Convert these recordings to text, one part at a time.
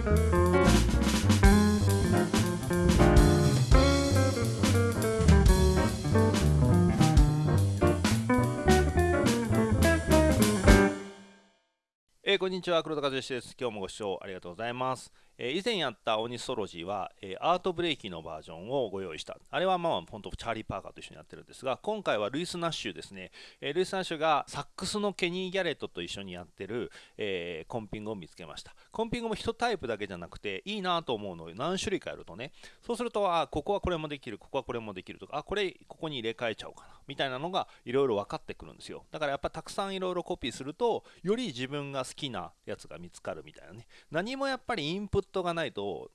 thank you えー、こんにちは黒田和義です今日もご視聴ありがとうございますえー、以前やったオニソロジーは、えー、アートブレイキのバージョンをご用意した。あれはまあ本当チャーリー・パーカーと一緒にやってるんですが、今回はルイス・ナッシュですね。え、ルイス・ナッシュがサックスのケニー・ギャレットと一緒にやってる、えコンピングを見つけました。コンピングも1タイプだけじゃなくて、いいなと思うのを何種類かやるとね、そうすると、あ、ここはこれもできる、ここはこれもできるとか、あ、これここに入れ替えちゃおうかな、みたいなのがいろいろ分かってくるんですよ。だからやっぱたくさんいろいろコピーすると、より自分が好きなやつが見つかるみたいなね。何もやっぱりインプットがないと、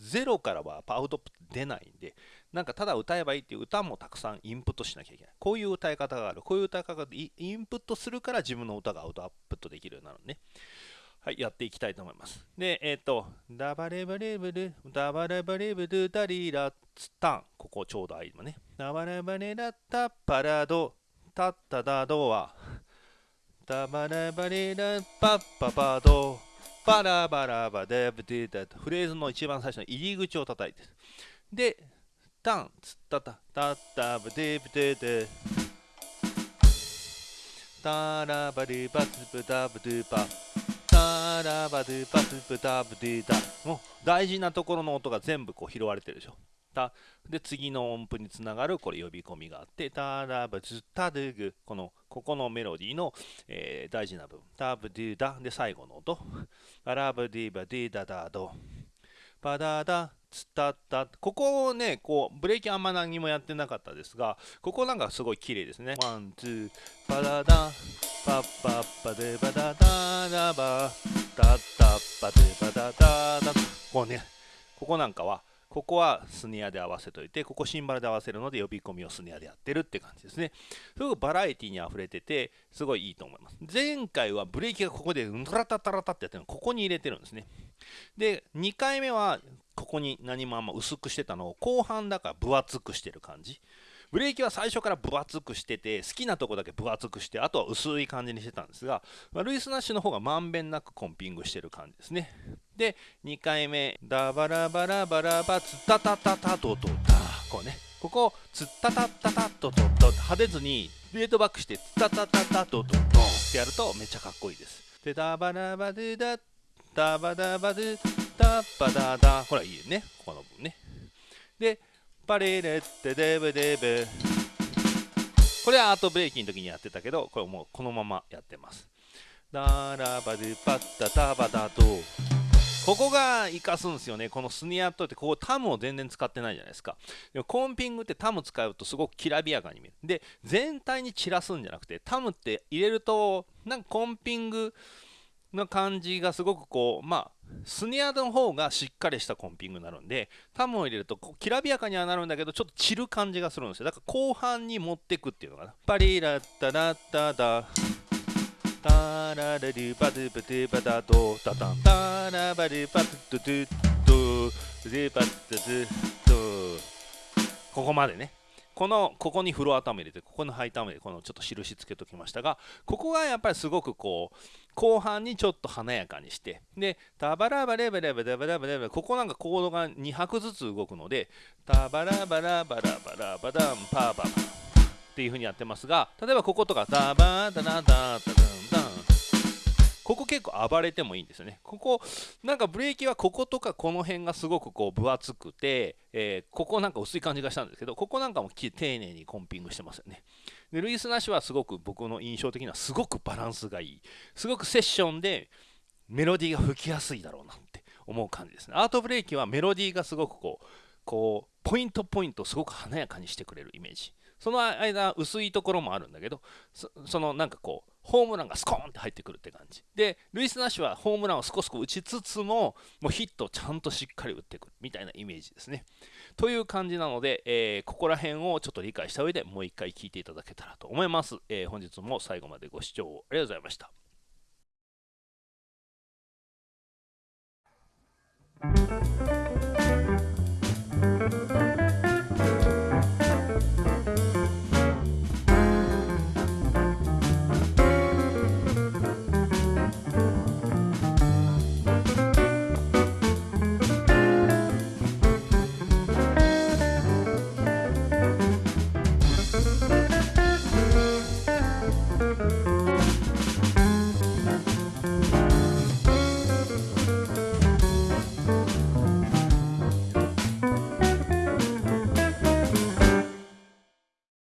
ゼロからはアウトプット出ないんで、なんかただ歌えばいいっていう歌もたくさんインプットしなきゃいけない。こういう歌い方がある。こういう歌い方がインプットするから自分の歌がアウトプットできるようになるね。はい、やっていきたいと思います。で、えっ、ー、と、ダバレバレブル、ダバレバレブルダリラツタン。ここちょうど今ね。ダバレバレラタパラド、タッタダドは、ダバレバレラパッパパド、バラバラバデブディダフレーズの一番最初の入り口を叩いてで、タン、ツッタタ、タッタブデブデデタ。ラバディバツブダブドゥバ。ダラバドゥパスプダブドゥダ。もう大事なところの音が全部こう拾われてるでしょ。た。で次の音符につながるこれ呼び込みがあってタラバズタドゥグ。このここのメロディーの、えー、大事な部分。タブディダ。で最後の音。アラブディバディダダド。バダダ。ツタタここをねこうブレーキあんま何もやってなかったですがここなんかすごい綺麗ですねワンツーバダダパッパッパデバダダダバタッタッパデバダダダこうねここなんかはここはスネアで合わせといて、ここシンバルで合わせるので呼び込みをスネアでやってるって感じですね。すごくバラエティに溢れてて、すごいいいと思います。前回はブレーキがここでうんたらたたらたってやってるのここに入れてるんですね。で、2回目はここに何もあんま薄くしてたのを後半だから分厚くしてる感じ。ブレーキは最初から分厚くしてて好きなとこだけ分厚くしてあとは薄い感じにしてたんですが、ま、ルイス・ナッシュの方がまんべんなくコンピングしてる感じですね。で2回目ダバラバラバラバツタタタタトトタ。こうね。ここをツッタタタタトトト派手ずにビレートバックしてツタタタタトトトってやるとめっちゃかっこいいです。でダバラバドゥダダバダバドゥダバダダほらいいよねここの分ねでパリレッテデブデブこれはアートブレーキの時にやってたけどこれもうこのままやってますダラバドゥパッタタバタとここが活かすんですよね。このスニアットってここタムを全然使ってないじゃないですか。でもコンピングってタム使うとすごくきらびやかに見える。で、全体に散らすんじゃなくて、タムって入れると、なんかコンピングの感じがすごくこう、まあ、スニアの方がしっかりしたコンピングになるんで、タムを入れるとこうきらびやかにはなるんだけど、ちょっと散る感じがするんですよ。だから後半に持ってくっていうのかな。パリラッタラッタダ。タラレリバドゥバドゥバダドタタンタラバリバドゥドゥドゥバドゥドゥここまでね。このここにフロアタム入れてここのハイタムでこのちょっと印つけときましたがここがやっぱりすごくこう後半にちょっと華やかにしてでタバラバレバレバレバレバレバレここなんかコードが2拍ずつ動くのでタバラバラバラバラバダンパーバーっていう風にやってますが例えばこことかタバダダダダダンダンここ結構暴れてもいいんですよね。ここ、なんかブレーキはこことかこの辺がすごくこう分厚くて、えー、ここなんか薄い感じがしたんですけど、ここなんかも丁寧にコンピングしてますよね。で、ルイス・ナッシュはすごく僕の印象的にはすごくバランスがいい。すごくセッションでメロディーが吹きやすいだろうなって思う感じですね。アートブレーキはメロディーがすごくこう、こう、ポイントポイントすごく華やかにしてくれるイメージ。その間、薄いところもあるんだけど、そのなんかこう、ホームランがスコーンって入ってくるって感じ。でルイス・ナッシュはホームランを少し打ちつつももうヒットをちゃんとしっかり打ってくるみたいなイメージですね。という感じなので、えー、ここら辺をちょっと理解した上でもう一回聞いていただけたらと思います、えー、本日も最後までご視聴ありがとうございました。うん